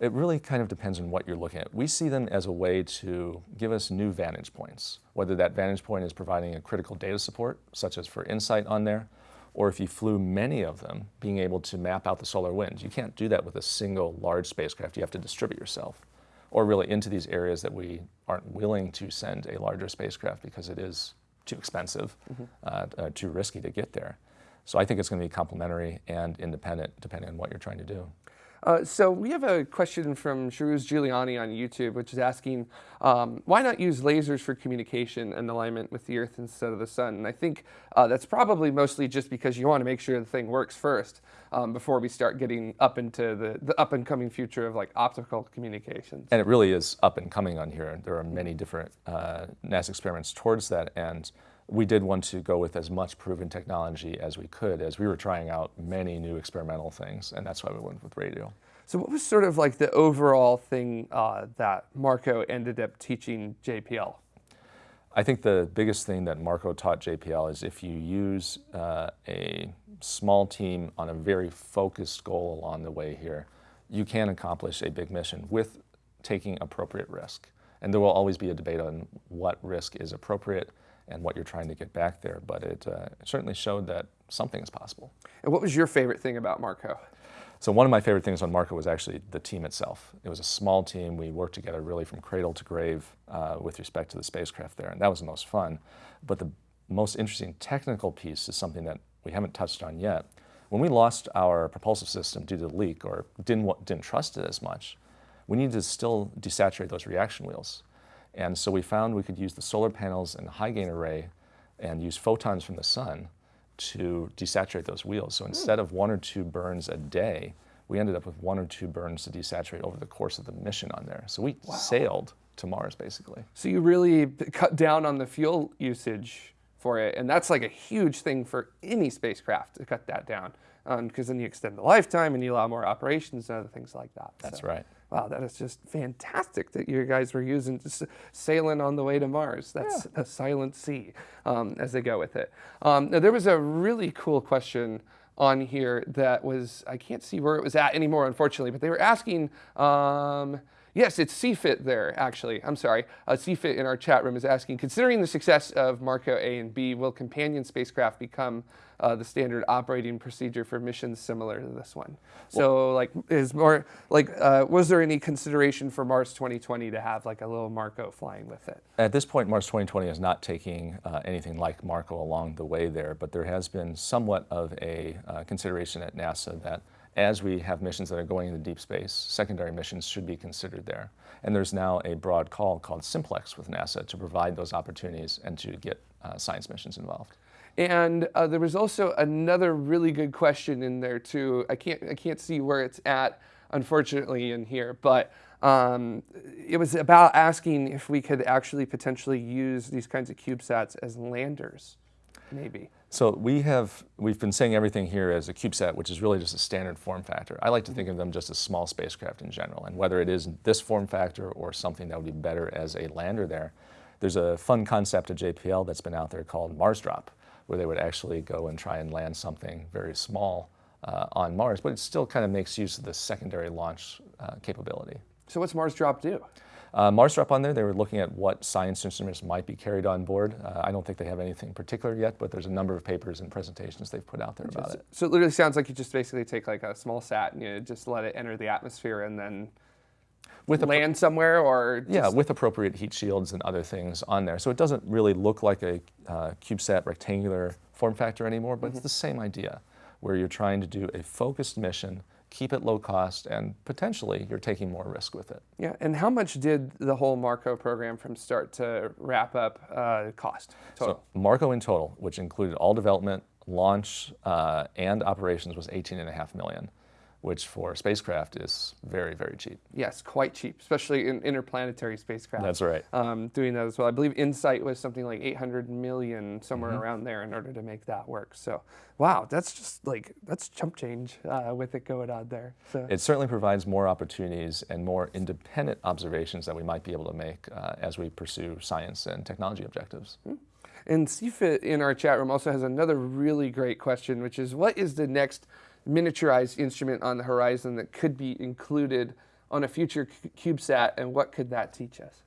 It really kind of depends on what you're looking at. We see them as a way to give us new vantage points, whether that vantage point is providing a critical data support, such as for InSight on there, or if you flew many of them, being able to map out the solar winds. You can't do that with a single large spacecraft. You have to distribute yourself, or really into these areas that we aren't willing to send a larger spacecraft because it is too expensive, mm -hmm. uh, uh, too risky to get there. So I think it's going to be complementary and independent depending on what you're trying to do. Uh, so we have a question from Shiruz Giuliani on YouTube, which is asking, um, why not use lasers for communication and alignment with the Earth instead of the sun? And I think uh, that's probably mostly just because you want to make sure the thing works first um, before we start getting up into the, the up and coming future of like optical communications. And it really is up and coming on here. There are many different uh, NASA experiments towards that. and we did want to go with as much proven technology as we could as we were trying out many new experimental things, and that's why we went with radio. So what was sort of like the overall thing uh, that Marco ended up teaching JPL? I think the biggest thing that Marco taught JPL is if you use uh, a small team on a very focused goal along the way here, you can accomplish a big mission with taking appropriate risk. And there will always be a debate on what risk is appropriate and what you're trying to get back there. But it, uh, certainly showed that something is possible. And what was your favorite thing about Marco? So one of my favorite things on Marco was actually the team itself. It was a small team. We worked together really from cradle to grave uh, with respect to the spacecraft there, and that was the most fun. But the most interesting technical piece is something that we haven't touched on yet. When we lost our propulsive system due to the leak or didn't, didn't trust it as much, we needed to still desaturate those reaction wheels. And so we found we could use the solar panels and the high gain array and use photons from the sun to desaturate those wheels. So instead of one or two burns a day, we ended up with one or two burns to desaturate over the course of the mission on there. So we wow. sailed to Mars basically. So you really cut down on the fuel usage for it, and that's like a huge thing for any spacecraft to cut that down, because um, then you extend the lifetime and you allow more operations and other things like that. That's so. right wow, that is just fantastic that you guys were using sailing on the way to Mars. That's yeah. a silent sea um, as they go with it. Um, now, there was a really cool question on here that was, I can't see where it was at anymore, unfortunately, but they were asking, um, Yes, it's CFIT there, actually. I'm sorry. Uh, CFIT in our chat room is asking, considering the success of Marco A and B, will companion spacecraft become uh, the standard operating procedure for missions similar to this one? So, like, is more like, uh, was there any consideration for Mars 2020 to have like a little Marco flying with it? At this point, Mars 2020 is not taking uh, anything like Marco along the way there, but there has been somewhat of a uh, consideration at NASA that as we have missions that are going into deep space, secondary missions should be considered there. And there's now a broad call called Simplex with NASA to provide those opportunities and to get uh, science missions involved. And uh, there was also another really good question in there too. I can't, I can't see where it's at, unfortunately, in here, but um, it was about asking if we could actually potentially use these kinds of CubeSats as landers, maybe. So we have, we've been saying everything here as a CubeSat, which is really just a standard form factor. I like to think of them just as small spacecraft in general, and whether it is this form factor or something that would be better as a lander there. There's a fun concept at JPL that's been out there called Mars Drop, where they would actually go and try and land something very small uh, on Mars, but it still kind of makes use of the secondary launch uh, capability. So what's Mars Drop do? Uh, Mars on there, they were looking at what science instruments might be carried on board. Uh, I don't think they have anything particular yet, but there's a number of papers and presentations they've put out there about it. So it literally sounds like you just basically take like a small sat and you just let it enter the atmosphere and then with land somewhere or yeah with appropriate heat shields and other things on there so it doesn't really look like a uh, cubesat rectangular form factor anymore but mm -hmm. it's the same idea where you're trying to do a focused mission, keep it low cost, and potentially you're taking more risk with it. Yeah, and how much did the whole Marco program from start to wrap up uh, cost total? So Marco in total, which included all development, launch, uh, and operations was 18.5 million which for spacecraft is very, very cheap. Yes, quite cheap, especially in interplanetary spacecraft. That's right. Um, doing that as well. I believe InSight was something like 800 million, somewhere mm -hmm. around there in order to make that work. So, wow, that's just like, that's chump change uh, with it going on there. So. It certainly provides more opportunities and more independent observations that we might be able to make uh, as we pursue science and technology objectives. Mm -hmm. And CFIT in our chat room also has another really great question, which is what is the next miniaturized instrument on the horizon that could be included on a future CubeSat, and what could that teach us?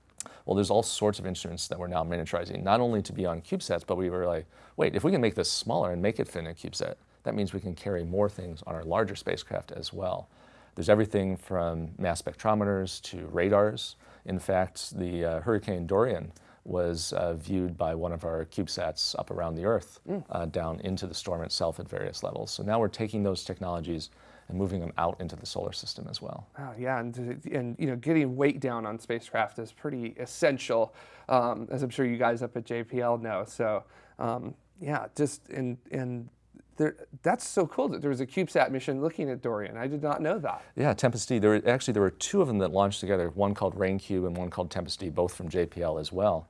Well, there's all sorts of instruments that we're now miniaturizing, not only to be on CubeSats, but we were like, wait, if we can make this smaller and make it fit in a CubeSat, that means we can carry more things on our larger spacecraft as well. There's everything from mass spectrometers to radars. In fact, the uh, Hurricane Dorian was uh, viewed by one of our CubeSats up around the Earth, mm. uh, down into the storm itself at various levels. So now we're taking those technologies and moving them out into the solar system as well. Oh, yeah, and, and you know, getting weight down on spacecraft is pretty essential, um, as I'm sure you guys up at JPL know. So um, yeah, just and and there, that's so cool that there was a CubeSat mission looking at Dorian. I did not know that. Yeah, Tempest D. There were, actually there were two of them that launched together. One called RainCube and one called Tempest D, both from JPL as well.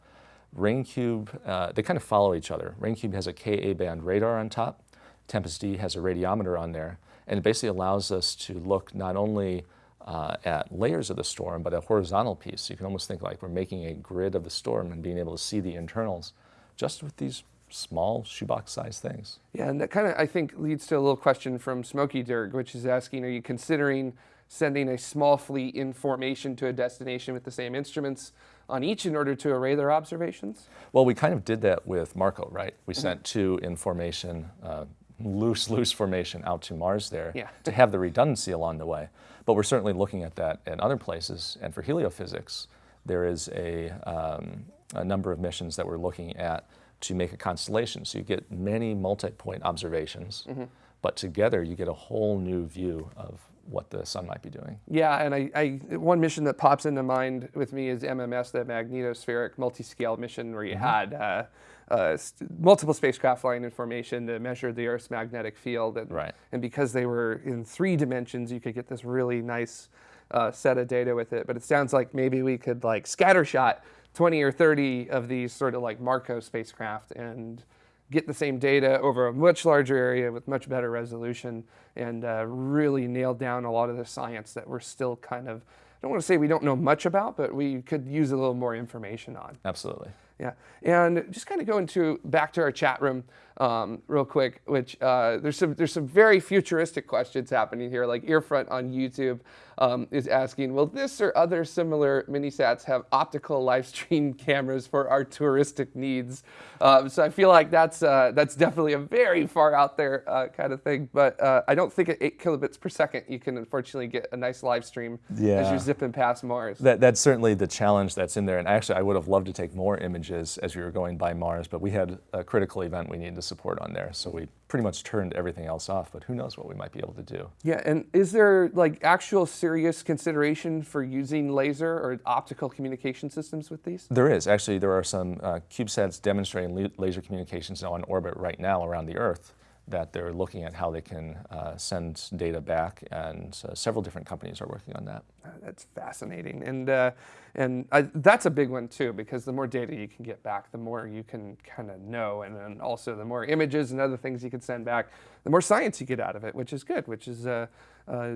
RainCube, uh, they kind of follow each other. RainCube has a Ka band radar on top. Tempest D has a radiometer on there, and it basically allows us to look not only uh, at layers of the storm, but a horizontal piece. You can almost think like we're making a grid of the storm and being able to see the internals just with these small shoebox sized things. Yeah, and that kind of, I think, leads to a little question from Smokey Dirk, which is asking, are you considering sending a small fleet in formation to a destination with the same instruments on each in order to array their observations? Well, we kind of did that with Marco, right? We mm -hmm. sent two in formation, uh, loose, loose formation out to Mars there yeah. to have the redundancy along the way. But we're certainly looking at that in other places. And for heliophysics, there is a, um, a number of missions that we're looking at to make a constellation. So you get many multi-point observations, mm -hmm. but together you get a whole new view of what the sun might be doing. Yeah, and I, I, one mission that pops into mind with me is MMS, the magnetospheric multi-scale mission where you mm -hmm. had uh, uh, multiple spacecraft flying in formation to measure the Earth's magnetic field. And, right. and because they were in three dimensions, you could get this really nice uh, set of data with it. But it sounds like maybe we could like scattershot 20 or 30 of these sort of like Marco spacecraft and get the same data over a much larger area with much better resolution and uh, really nail down a lot of the science that we're still kind of, I don't want to say we don't know much about, but we could use a little more information on. Absolutely. Yeah, and just kind of going to back to our chat room um, real quick, which uh, there's some there's some very futuristic questions happening here. Like Earfront on YouTube um, is asking, will this or other similar minisats have optical live stream <laughs> cameras for our touristic needs? Um, so I feel like that's uh, that's definitely a very far out there uh, kind of thing. But uh, I don't think at eight kilobits per second you can unfortunately get a nice live stream yeah. as you're zipping past Mars. That, that's certainly the challenge that's in there. And actually, I would have loved to take more images as we were going by Mars, but we had a critical event we needed to support on there. So we pretty much turned everything else off, but who knows what we might be able to do. Yeah, and is there like actual serious consideration for using laser or optical communication systems with these? There is. Actually, there are some uh, CubeSats demonstrating laser communications on orbit right now around the Earth that they're looking at how they can uh, send data back, and uh, several different companies are working on that. Uh, that's fascinating, and uh, and I, that's a big one too, because the more data you can get back, the more you can kind of know, and then also the more images and other things you can send back, the more science you get out of it, which is good, which is uh, uh,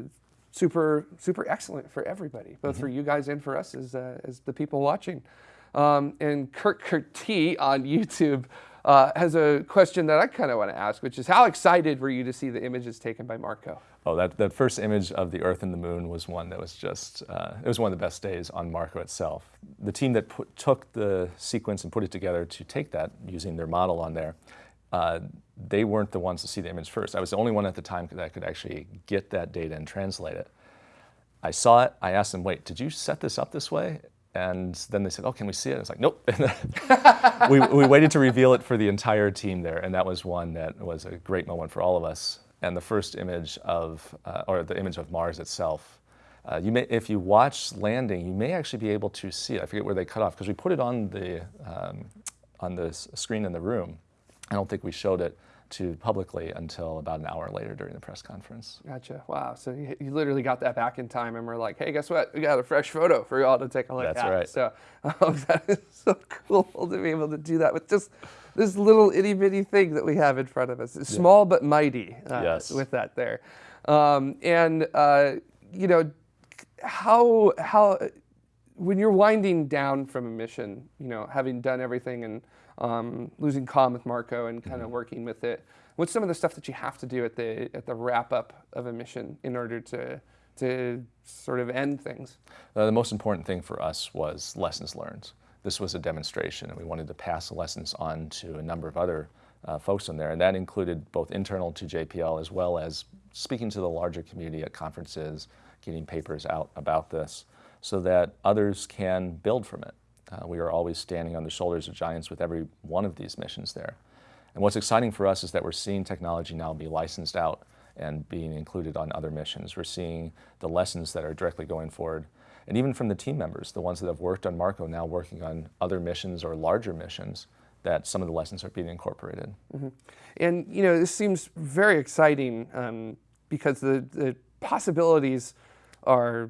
super super excellent for everybody, both mm -hmm. for you guys and for us as as the people watching. Um, and Kurt T on <laughs> YouTube uh, has a question that I kind of want to ask, which is how excited were you to see the images taken by Marco? Oh, that, that first image of the Earth and the Moon was one that was just, uh, it was one of the best days on Marco itself. The team that put, took the sequence and put it together to take that using their model on there, uh, they weren't the ones to see the image first. I was the only one at the time that could actually get that data and translate it. I saw it, I asked them, wait, did you set this up this way? And then they said, oh, can we see it? I was like, nope. <laughs> we, we waited to reveal it for the entire team there, and that was one that was a great moment for all of us. And the first image of, uh, or the image of Mars itself, uh, you may, if you watch landing, you may actually be able to see it. I forget where they cut off, because we put it on the, um, on the screen in the room. I don't think we showed it to publicly until about an hour later during the press conference. Gotcha. Wow. So you, you, literally got that back in time, and we're like, hey, guess what? We got a fresh photo for y'all to take a look That's at. right. So um, <laughs> that is so cool to be able to do that with just this little itty bitty thing that we have in front of us. It's yeah. small but mighty. Uh, yes. With that there, um, and uh, you know how how when you're winding down from a mission, you know, having done everything and um, losing calm with Marco and kind of mm-hmm. working with it. What's some of the stuff that you have to do at the at the wrap up of a mission in order to to sort of end things? Uh, the most important thing for us was lessons learned. This was a demonstration, and we wanted to pass the lessons on to a number of other uh, folks in there, and that included both internal to JPL as well as speaking to the larger community at conferences, getting papers out about this, so that others can build from it. Uh, we are always standing on the shoulders of giants with every one of these missions there. And what's exciting for us is that we're seeing technology now be licensed out and being included on other missions. We're seeing the lessons that are directly going forward. And even from the team members, the ones that have worked on Marco now working on other missions or larger missions, that some of the lessons are being incorporated. Mm -hmm. And you know, this seems very exciting um, because the, the possibilities are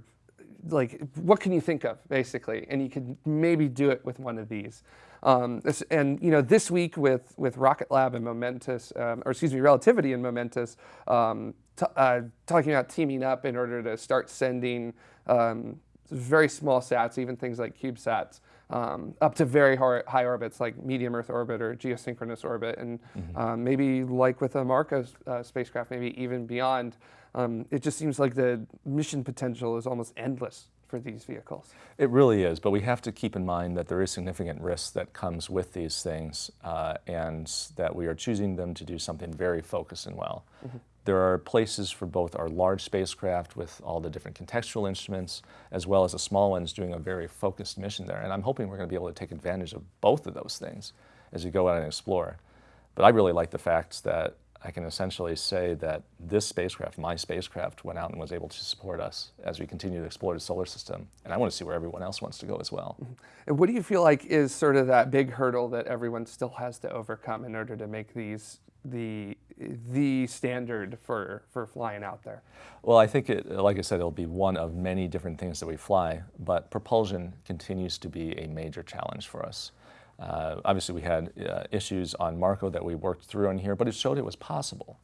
like, what can you think of, basically? And you can maybe do it with one of these. Um, and you know, this week with with Rocket Lab and Momentus, um, or excuse me, Relativity and Momentus, um, uh, talking about teaming up in order to start sending um, very small sats, even things like CubeSats, um, up to very high orbits like medium Earth orbit or geosynchronous orbit, and mm -hmm. maybe like with a Marco uh, spacecraft, maybe even beyond. Um, it just seems like the mission potential is almost endless for these vehicles. It really is, but we have to keep in mind that there is significant risk that comes with these things uh, and that we are choosing them to do something very focused and well. Mm -hmm. There are places for both our large spacecraft with all the different contextual instruments, as well as the small ones doing a very focused mission there. And I'm hoping we're going to be able to take advantage of both of those things as we go out and explore. But I really like the fact that I can essentially say that this spacecraft, my spacecraft, went out and was able to support us as we continue to explore the solar system. And I want to see where everyone else wants to go as well. Mm-hmm. And what do you feel like is sort of that big hurdle that everyone still has to overcome in order to make these the the standard for for flying out there? Well, I think it, like I said, it'll be one of many different things that we fly, but propulsion continues to be a major challenge for us. Uh, obviously, we had uh, issues on Marco that we worked through on here, but it showed it was possible.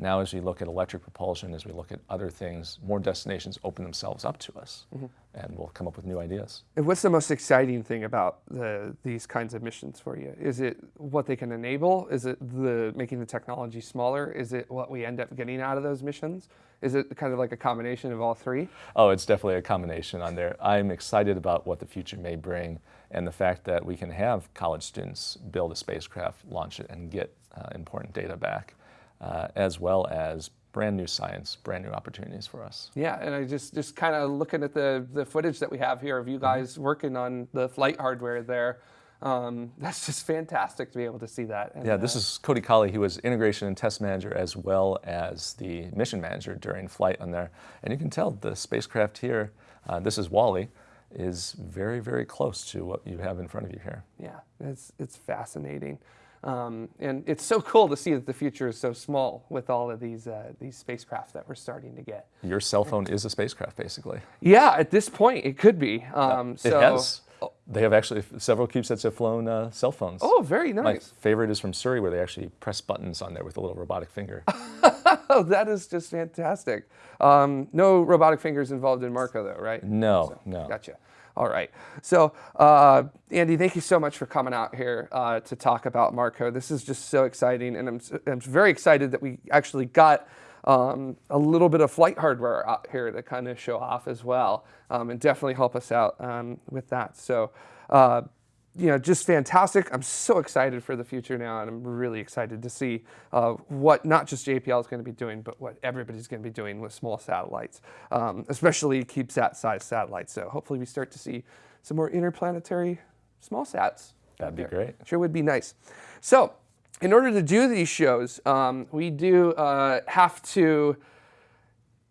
Now, as we look at electric propulsion, as we look at other things, more destinations open themselves up to us, mm -hmm. and we'll come up with new ideas. And what's the most exciting thing about the, these kinds of missions for you? Is it what they can enable? Is it the making the technology smaller? Is it what we end up getting out of those missions? Is it kind of like a combination of all three? Oh, it's definitely a combination on there. I'm excited about what the future may bring and the fact that we can have college students build a spacecraft, launch it, and get uh, important data back, uh, as well as brand new science, brand new opportunities for us. Yeah, and I just just kind of looking at the the footage that we have here of you mm-hmm. guys mm -hmm. working on the flight hardware there. Um, <laughs> that's just fantastic to be able to see that. And, yeah, this uh, is Cody Colley. He was integration and test manager as well as the mission manager during flight on there. And you can tell the spacecraft here, uh, this is WALL-E, is very, very close to what you have in front of you here. Yeah, it's, it's fascinating. Um, and it's so cool to see that the future is so small with all of these uh, these spacecraft that we're starting to get. Your cell phone is a spacecraft, basically. Yeah, at this point, it could be. Um, so, it has. They have actually, several CubeSats have flown uh, cell phones. Oh, very nice. My favorite is from Surrey where they actually press buttons on there with a little robotic finger. <laughs> oh, that is just fantastic. Um, no robotic fingers involved in Marco though, right? No, so, no. Gotcha. All right. So, uh, Andy, thank you so much for coming out here uh, to talk about Marco. This is just so exciting, and I'm, I'm very excited that we actually got um, a little bit of flight hardware out here to kind of show off as well, um, and definitely help us out um, with that. So, uh, you know, just fantastic. I'm so excited for the future now, and I'm really excited to see uh, what not just JPL is going to be doing, but what everybody's going to be doing with small satellites, um, especially CubeSat-sized satellites. So hopefully we start to see some more interplanetary small sats. That'd be great. Sure would be nice. So in order to do these shows, um, we do uh, have to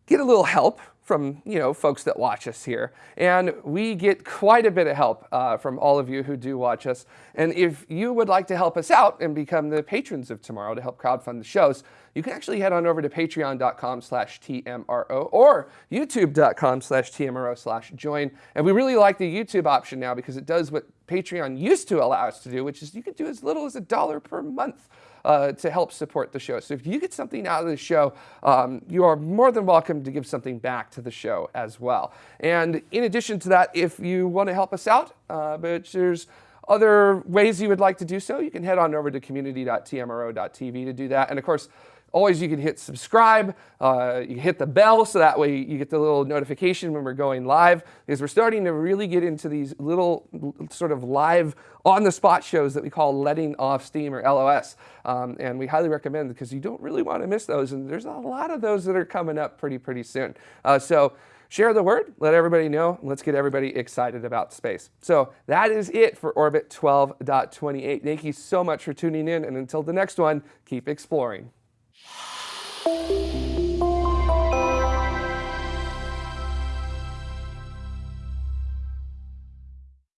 get a little help from you know folks that watch us here, and we get quite a bit of help uh, from all of you who do watch us. And if you would like to help us out and become the patrons of tomorrow to help crowdfund the shows, you can actually head on over to patreon.com slash TMRO or youtube.com slash TMRO slash join. And we really like the YouTube option now because it does what Patreon used to allow us to do, which is you can do as little as a dollar per month uh, to help support the show. So if you get something out of the show, um, you are more than welcome to give something back to the show as well. And in addition to that, if you want to help us out, uh, but there's other ways you would like to do so, you can head on over to community.tmro.tv to do that. And of course, Always you can hit subscribe, uh, you hit the bell so that way you get the little notification when we're going live because we're starting to really get into these little sort of live on the spot shows that we call letting off steam or LOS. Um, and we highly recommend because you don't really want to miss those and there's a lot of those that are coming up pretty, pretty soon. Uh, so share the word, let everybody know, let's get everybody excited about space. So that is it for Orbit 12.28. Thank you so much for tuning in and until the next one, keep exploring. Bye.